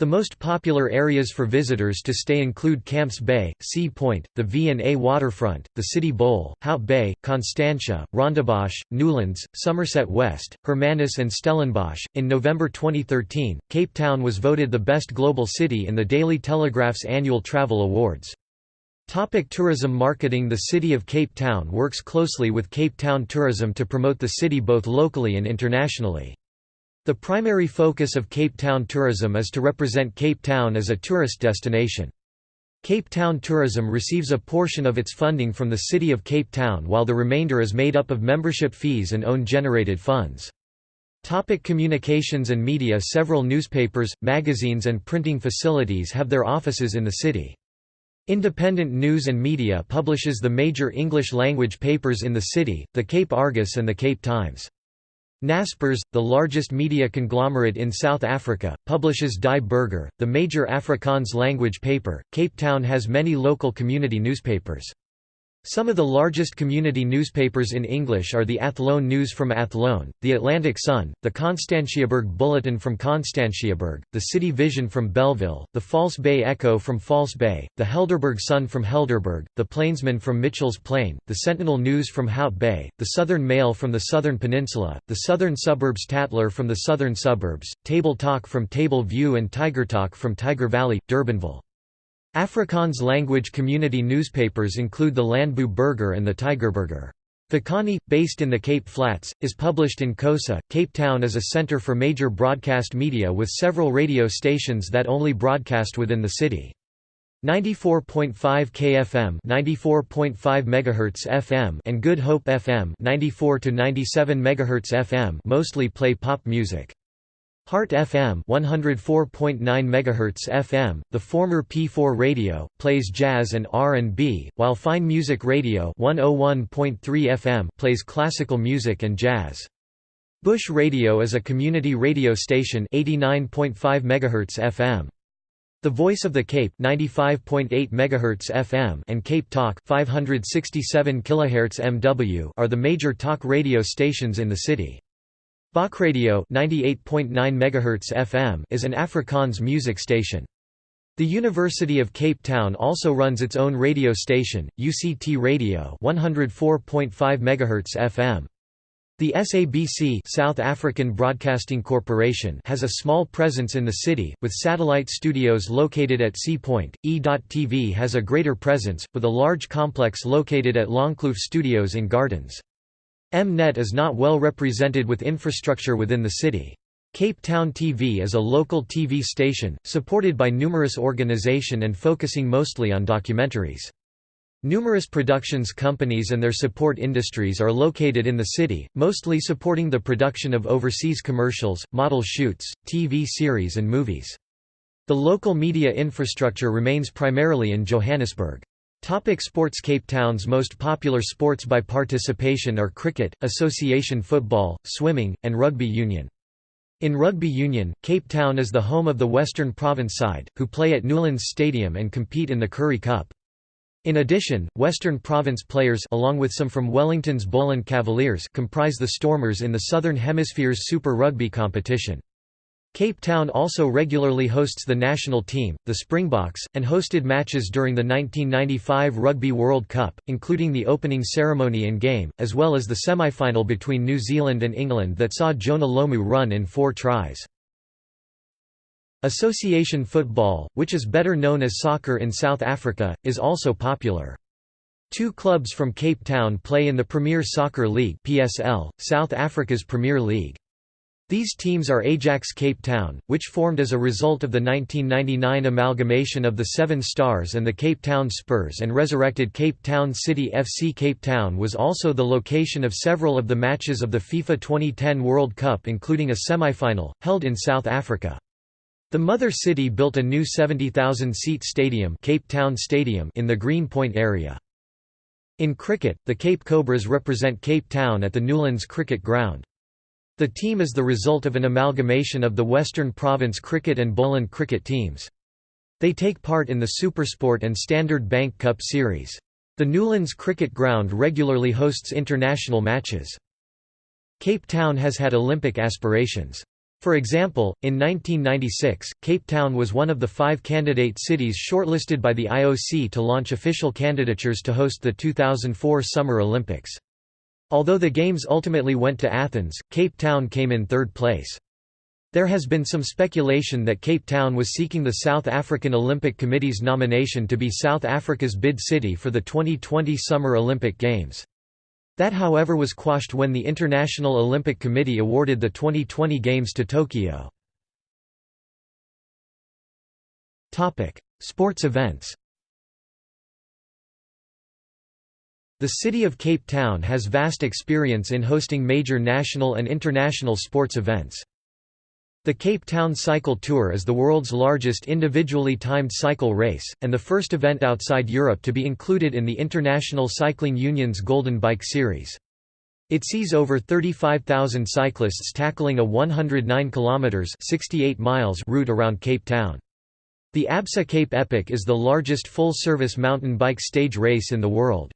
The most popular areas for visitors to stay include Camps Bay, Sea Point, the V&A waterfront, the City Bowl, Hout Bay, Constantia, Rondebosch, Newlands, Somerset West, Hermanus and Stellenbosch. In November 2013, Cape Town was voted the best global city in the Daily Telegraph's annual travel awards. Topic tourism marketing The City of Cape Town works closely with Cape Town Tourism to promote the city both locally and internationally. The primary focus of Cape Town tourism is to represent Cape Town as a tourist destination. Cape Town Tourism receives a portion of its funding from the City of Cape Town while the remainder is made up of membership fees and own-generated funds. Topic communications and media Several newspapers, magazines and printing facilities have their offices in the city. Independent News and Media publishes the major English-language papers in the city, the Cape Argus and the Cape Times. Naspers, the largest media conglomerate in South Africa, publishes Die Burger, the major Afrikaans language paper. Cape Town has many local community newspapers. Some of the largest community newspapers in English are the Athlone News from Athlone, the Atlantic Sun, the Constantiaberg Bulletin from Constantiaberg, the City Vision from Bellville, the False Bay Echo from False Bay, the Helderberg Sun from Helderberg, the Plainsman from Mitchell's Plain, the Sentinel News from Hout Bay, the Southern Mail from the Southern Peninsula, the Southern Suburbs Tatler from the Southern Suburbs, Table Talk from Table View and Tiger Talk from Tyger Valley, Durbanville. Afrikaans language community newspapers include the Landbou Burger and the Tygerburger. Vukani, based in the Cape Flats, is published in Xhosa. Cape Town is a center for major broadcast media with several radio stations that only broadcast within the city. 94.5 KFM 94.5 MHz FM and Good Hope FM 94 to 97 MHz FM mostly play pop music. Heart FM 104.9 MHz FM, the former P4 radio, plays jazz and R&B, while Fine Music Radio 101.3 FM plays classical music and jazz. Bush Radio is a community radio station 89.5 MHz FM. The Voice of the Cape 95.8 MHz FM and Cape Talk 567 kHz MW are the major talk radio stations in the city. Bokradio 98.9 MHz FM is an Afrikaans music station. The University of Cape Town also runs its own radio station, UCT Radio 104.5 MHz FM. The SABC South African Broadcasting Corporation has a small presence in the city, with satellite studios located at Sea Point. E.TV has a greater presence, with a large complex located at Longkloof Studios in Gardens. Mnet is not well represented with infrastructure within the city. Cape Town TV is a local TV station, supported by numerous organisation and focusing mostly on documentaries. Numerous productions companies and their support industries are located in the city, mostly supporting the production of overseas commercials, model shoots, TV series and movies. The local media infrastructure remains primarily in Johannesburg. Topic sports Cape Town's most popular sports by participation are cricket, association football, swimming, and rugby union. In rugby union, Cape Town is the home of the Western Province side, who play at Newlands Stadium and compete in the Currie Cup. In addition, Western Province players along with some from Wellington's Boland Cavaliers comprise the Stormers in the Southern Hemisphere's Super Rugby competition. Cape Town also regularly hosts the national team, the Springboks, and hosted matches during the 1995 Rugby World Cup, including the opening ceremony and game, as well as the semi-final between New Zealand and England that saw Jonah Lomu run in four tries. Association football, which is better known as soccer in South Africa, is also popular. Two clubs from Cape Town play in the Premier Soccer League PSL, South Africa's Premier League. These teams are Ajax Cape Town, which formed as a result of the 1999 amalgamation of the Seven Stars and the Cape Town Spurs and resurrected Cape Town City FC Cape Town was also the location of several of the matches of the FIFA 2010 World Cup including a semi-final, held in South Africa. The mother city built a new 70,000-seat stadium, Cape Town Stadium in the Greenpoint area. In cricket, the Cape Cobras represent Cape Town at the Newlands Cricket Ground. The team is the result of an amalgamation of the Western Province Cricket and Boland Cricket teams. They take part in the Supersport and Standard Bank Cup series. The Newlands Cricket Ground regularly hosts international matches. Cape Town has had Olympic aspirations. For example, in 1996, Cape Town was one of the five candidate cities shortlisted by the IOC to launch official candidatures to host the 2004 Summer Olympics. Although the Games ultimately went to Athens, Cape Town came in third place. There has been some speculation that Cape Town was seeking the South African Olympic Committee's nomination to be South Africa's bid city for the 2020 Summer Olympic Games. That however was quashed when the International Olympic Committee awarded the 2020 Games to Tokyo. Sports events The city of Cape Town has vast experience in hosting major national and international sports events. The Cape Town Cycle Tour is the world's largest individually timed cycle race, and the first event outside Europe to be included in the International Cycling Union's Golden Bike Series. It sees over 35,000 cyclists tackling a 109 kilometers (68 miles) route around Cape Town. The Absa Cape Epic is the largest full-service mountain bike stage race in the world.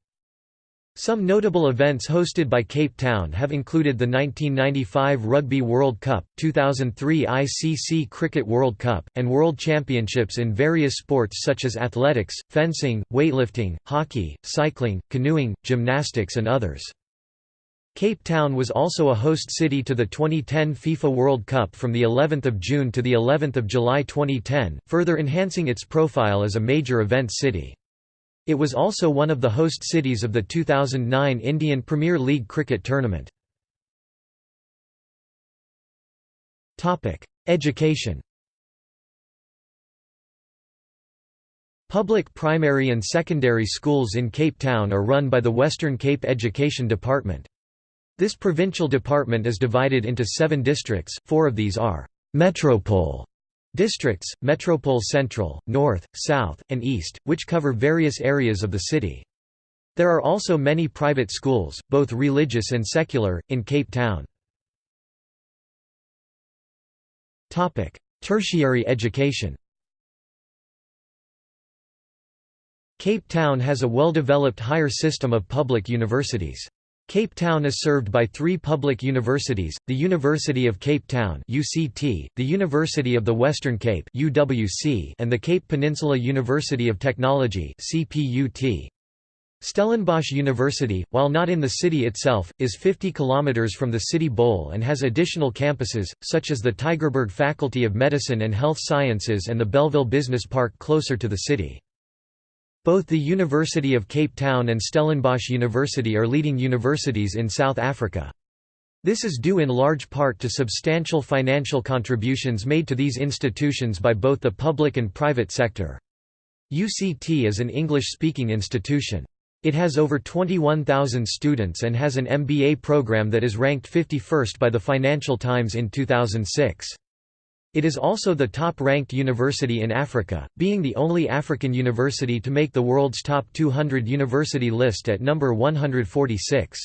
Some notable events hosted by Cape Town have included the 1995 Rugby World Cup, 2003 ICC Cricket World Cup, and World Championships in various sports such as athletics, fencing, weightlifting, hockey, cycling, canoeing, gymnastics and others. Cape Town was also a host city to the 2010 FIFA World Cup from the 11th of June to the 11th of July 2010, further enhancing its profile as a major event city. It was also one of the host cities of the 2009 Indian Premier League cricket tournament. Education Public primary and secondary schools in Cape Town are run by the Western Cape Education Department. This provincial department is divided into seven districts, four of these are «metropole» Districts, Metropole Central, North, South, and East, which cover various areas of the city. There are also many private schools, both religious and secular, in Cape Town. Tertiary education Cape Town has a well-developed higher system of public universities. Cape Town is served by three public universities, the University of Cape Town UCT, the University of the Western Cape UWC, and the Cape Peninsula University of Technology CPUT. Stellenbosch University, while not in the city itself, is 50 km from the city bowl and has additional campuses, such as the Tygerberg Faculty of Medicine and Health Sciences and the Bellville Business Park closer to the city. Both the University of Cape Town and Stellenbosch University are leading universities in South Africa. This is due in large part to substantial financial contributions made to these institutions by both the public and private sector. UCT is an English-speaking institution. It has over 21,000 students and has an MBA program that is ranked 51st by the Financial Times in 2006. It is also the top-ranked university in Africa, being the only African university to make the world's top 200 university list at number 146.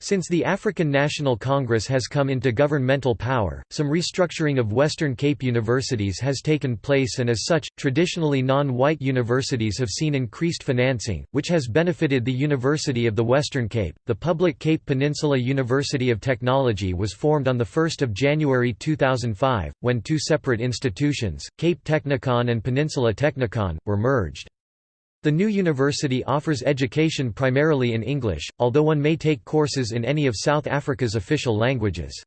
Since the African National Congress has come into governmental power, some restructuring of Western Cape universities has taken place and as such, traditionally non-white universities have seen increased financing, which has benefited the University of the Western Cape. The public Cape Peninsula University of Technology was formed on 1 January 2005, when two separate institutions, Cape Technikon and Peninsula Technikon, were merged. The new university offers education primarily in English, although one may take courses in any of South Africa's official languages.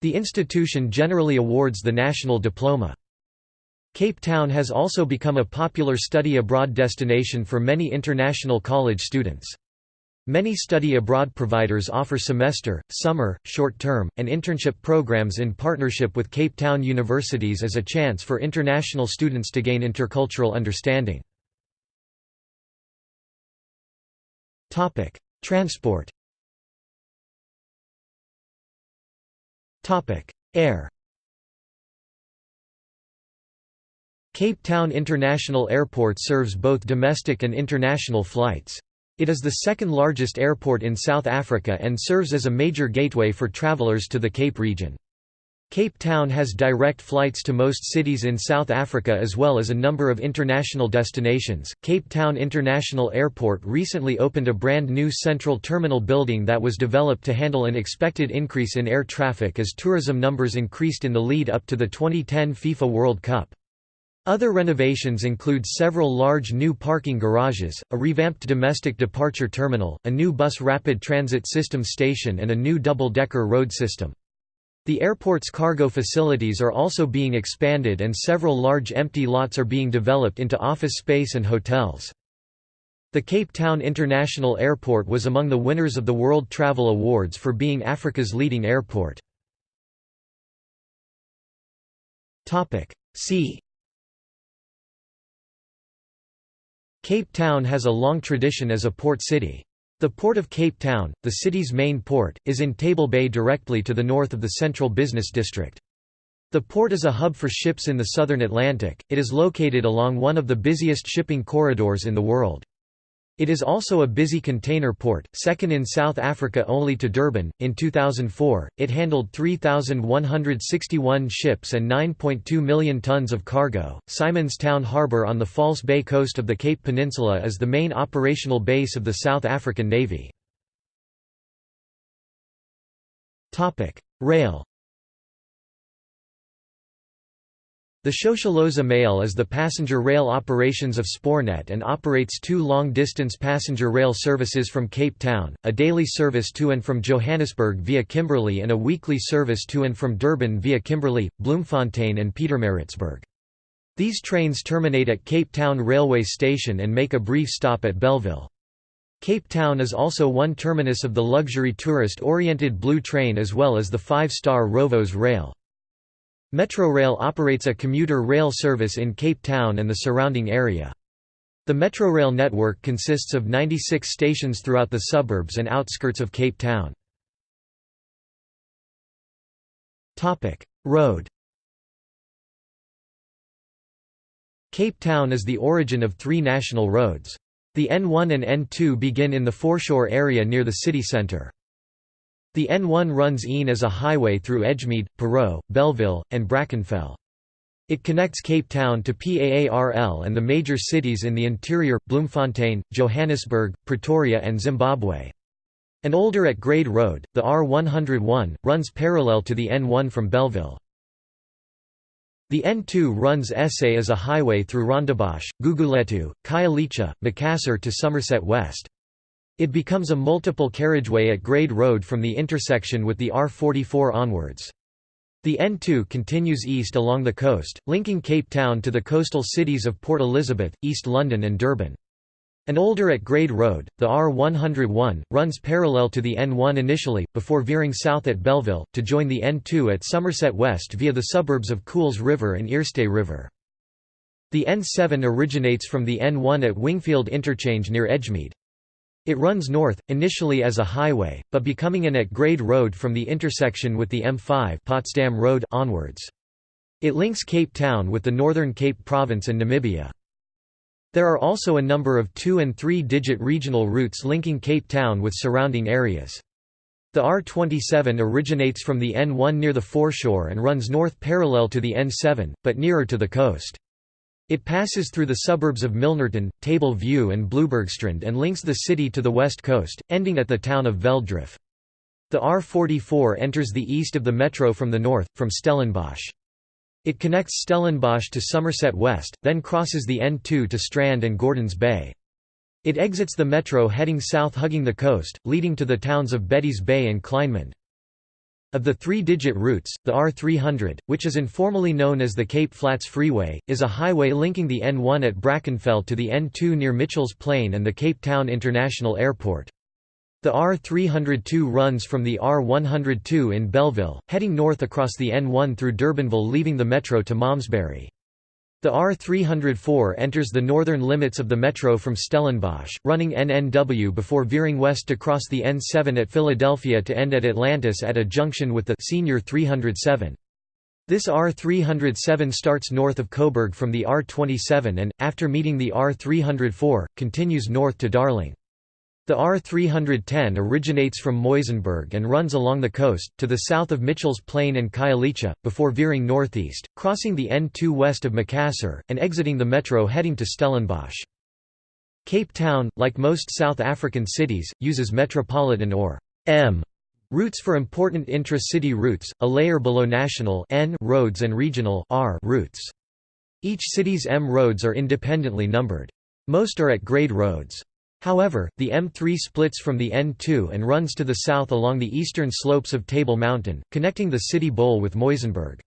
The institution generally awards the national diploma. Cape Town has also become a popular study abroad destination for many international college students. Many study abroad providers offer semester, summer, short-term, and internship programs in partnership with Cape Town universities as a chance for international students to gain intercultural understanding. Transport Air Cape Town International Airport serves both domestic and international flights. It is the second largest airport in South Africa and serves as a major gateway for travelers to the Cape region. Cape Town has direct flights to most cities in South Africa as well as a number of international destinations. Cape Town International Airport recently opened a brand new central terminal building that was developed to handle an expected increase in air traffic as tourism numbers increased in the lead up to the 2010 FIFA World Cup. Other renovations include several large new parking garages, a revamped domestic departure terminal, a new bus rapid transit system station and a new double-decker road system. The airport's cargo facilities are also being expanded and several large empty lots are being developed into office space and hotels. The Cape Town International Airport was among the winners of the World Travel Awards for being Africa's leading airport. See Cape Town has a long tradition as a port city. The Port of Cape Town, the city's main port, is in Table Bay directly to the north of the central business district. The port is a hub for ships in the southern Atlantic, it is located along one of the busiest shipping corridors in the world. It is also a busy container port, second in South Africa only to Durban. In 2004, it handled 3,161 ships and 9.2 million tons of cargo. Simonstown Harbour on the False Bay coast of the Cape Peninsula is the main operational base of the South African Navy. Rail The Shosholoza Mail is the passenger rail operations of Spoornet and operates two long-distance passenger rail services from Cape Town, a daily service to and from Johannesburg via Kimberley and a weekly service to and from Durban via Kimberley, Bloemfontein and Pietermaritzburg. These trains terminate at Cape Town Railway Station and make a brief stop at Bellville. Cape Town is also one terminus of the luxury tourist-oriented Blue Train as well as the five-star Rovos Rail. Metrorail operates a commuter rail service in Cape Town and the surrounding area. The Metrorail network consists of 96 stations throughout the suburbs and outskirts of Cape Town. Road Cape Town is the origin of three national roads. The N1 and N2 begin in the foreshore area near the city centre. The N1 runs Ean as a highway through Edgemead, Parow, Bellville, and Brackenfell. It connects Cape Town to PAARL and the major cities in the interior, Bloemfontein, Johannesburg, Pretoria and Zimbabwe. An older at grade road, the R101, runs parallel to the N1 from Bellville. The N2 runs SA as a highway through Rondebosch, Guguletu, Khayelitsha, Macassar to Somerset West. It becomes a multiple carriageway at grade road from the intersection with the R44 onwards. The N2 continues east along the coast, linking Cape Town to the coastal cities of Port Elizabeth, East London and Durban. An older at-grade road, the R101, runs parallel to the N1 initially, before veering south at Bellville, to join the N2 at Somerset West via the suburbs of Kuils River and Eerste River. The N7 originates from the N1 at Wingfield Interchange near Edgemead. It runs north, initially as a highway, but becoming an at-grade road from the intersection with the M5 Potsdam Road onwards. It links Cape Town with the Northern Cape Province and Namibia. There are also a number of two- and three-digit regional routes linking Cape Town with surrounding areas. The R27 originates from the N1 near the foreshore and runs north parallel to the N7, but nearer to the coast. It passes through the suburbs of Milnerton, Table View and Bloubergstrand and links the city to the west coast, ending at the town of Velddrif. The R44 enters the east of the metro from the north, from Stellenbosch. It connects Stellenbosch to Somerset West, then crosses the N2 to Strand and Gordons Bay. It exits the metro heading south hugging the coast, leading to the towns of Betty's Bay and Kleinmond. Of the three-digit routes, the R300, which is informally known as the Cape Flats Freeway, is a highway linking the N1 at Brackenfell to the N2 near Mitchell's Plain and the Cape Town International Airport. The R302 runs from the R102 in Bellville, heading north across the N1 through Durbanville leaving the metro to Malmesbury. The R304 enters the northern limits of the metro from Stellenbosch, running NNW before veering west to cross the N7 at Philadelphia to end at Atlantis at a junction with the Senior 307. This R307 starts north of Koeberg from the R27 and, after meeting the R304, continues north to Darling. The R310 originates from Muizenberg and runs along the coast, to the south of Mitchell's Plain and Khayelitsha, before veering northeast, crossing the N2 west of Macassar, and exiting the metro heading to Stellenbosch. Cape Town, like most South African cities, uses metropolitan or M routes for important intra-city routes, a layer below national N roads and regional R routes. Each city's M roads are independently numbered. Most are at grade roads. However, the M3 splits from the N2 and runs to the south along the eastern slopes of Table Mountain, connecting the city bowl with Muizenberg.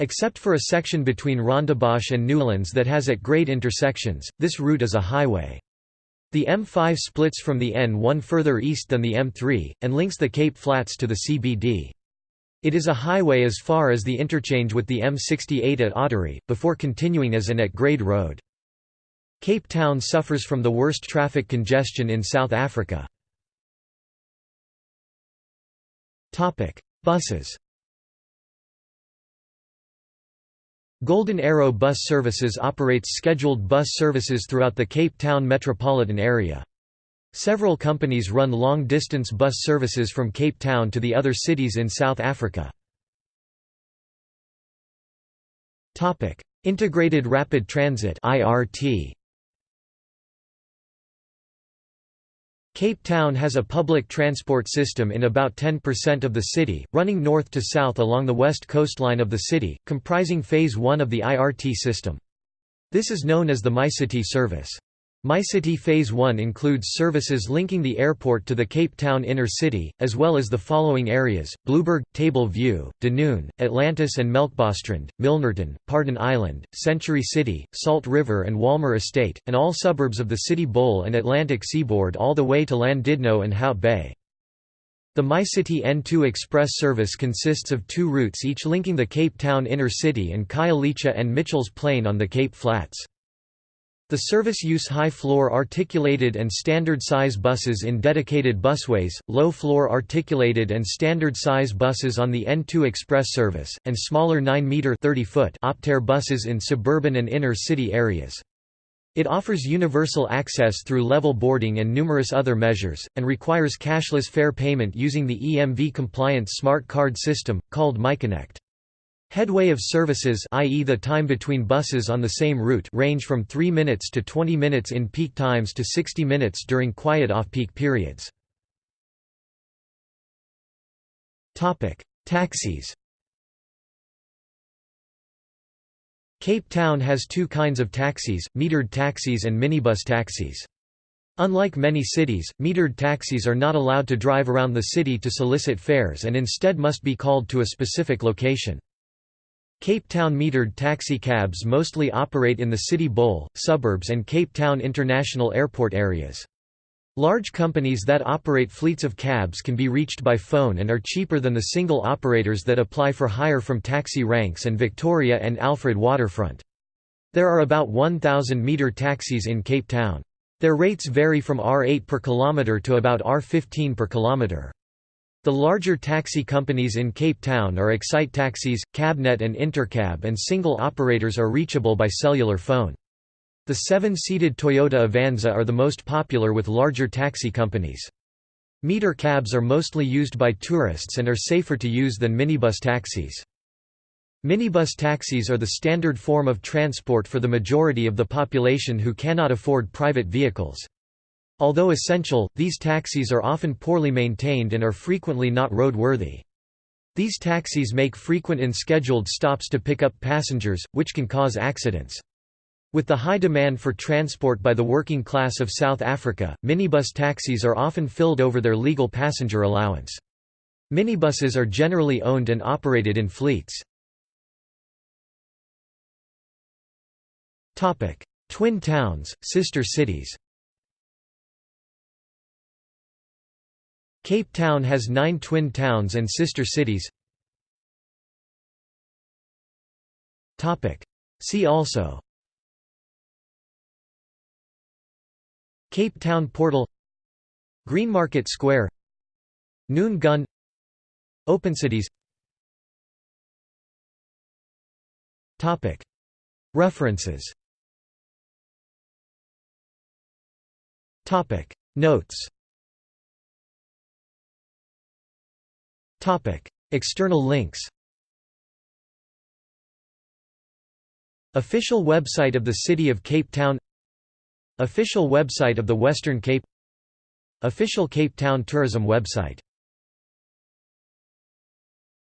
Except for a section between Rondebosch and Newlands that has at grade intersections, this route is a highway. The M5 splits from the N1 further east than the M3, and links the Cape Flats to the CBD. It is a highway as far as the interchange with the M68 at Ottery, before continuing as an at-grade road. Cape Town suffers from the worst traffic congestion in South Africa. Buses Golden Arrow Bus Services operates scheduled bus services throughout the Cape Town metropolitan area. Several companies run long-distance bus services from Cape Town to the other cities in South Africa. Integrated Rapid Transit IRT Cape Town has a public transport system in about 10% of the city, running north to south along the west coastline of the city, comprising Phase 1 of the IRT system. This is known as the MyCity service. MyCity Phase 1 includes services linking the airport to the Cape Town inner city, as well as the following areas, Blouberg, Table View, Dunoon, Atlantis and Melkbosstrand, Milnerton, Paarden Eiland, Century City, Salt River and Walmer Estate, and all suburbs of the city bowl and Atlantic seaboard all the way to Llandudno and Hout Bay. The MyCity N2 Express service consists of two routes each linking the Cape Town inner city and Khayelitsha and Mitchell's Plain on the Cape Flats. The service use high-floor articulated and standard-size buses in dedicated busways, low-floor articulated and standard-size buses on the N2 Express service, and smaller 9-metre Optare buses in suburban and inner-city areas. It offers universal access through level boarding and numerous other measures, and requires cashless fare payment using the EMV-compliant smart card system, called MyConnect. Headway of services i.e. the time between buses on the same route range from 3 minutes to 20 minutes in peak times to 60 minutes during quiet off-peak periods. Taxis Cape Town has two kinds of taxis, metered taxis and minibus taxis. Unlike many cities, metered taxis are not allowed to drive around the city to solicit fares and instead must be called to a specific location. Cape Town metered taxi cabs mostly operate in the City Bowl, suburbs and Cape Town International Airport areas. Large companies that operate fleets of cabs can be reached by phone and are cheaper than the single operators that apply for hire from taxi ranks and Victoria and Alfred waterfront. There are about 1,000 meter taxis in Cape Town. Their rates vary from R8 per kilometre to about R15 per kilometre. The larger taxi companies in Cape Town are Excite Taxis, Cabnet and Intercab and single operators are reachable by cellular phone. The seven-seated Toyota Avanza are the most popular with larger taxi companies. Meter cabs are mostly used by tourists and are safer to use than minibus taxis. Minibus taxis are the standard form of transport for the majority of the population who cannot afford private vehicles. Although essential, these taxis are often poorly maintained and are frequently not roadworthy. These taxis make frequent and scheduled stops to pick up passengers, which can cause accidents. With the high demand for transport by the working class of South Africa, minibus taxis are often filled over their legal passenger allowance. Minibuses are generally owned and operated in fleets. Twin towns, sister cities Cape Town has nine twin towns and sister cities. See also. Cape Town Portal. Greenmarket Square. Noon Gun. OpenCities References. Notes External links Official website of the City of Cape Town Official website of the Western Cape Official Cape Town Tourism website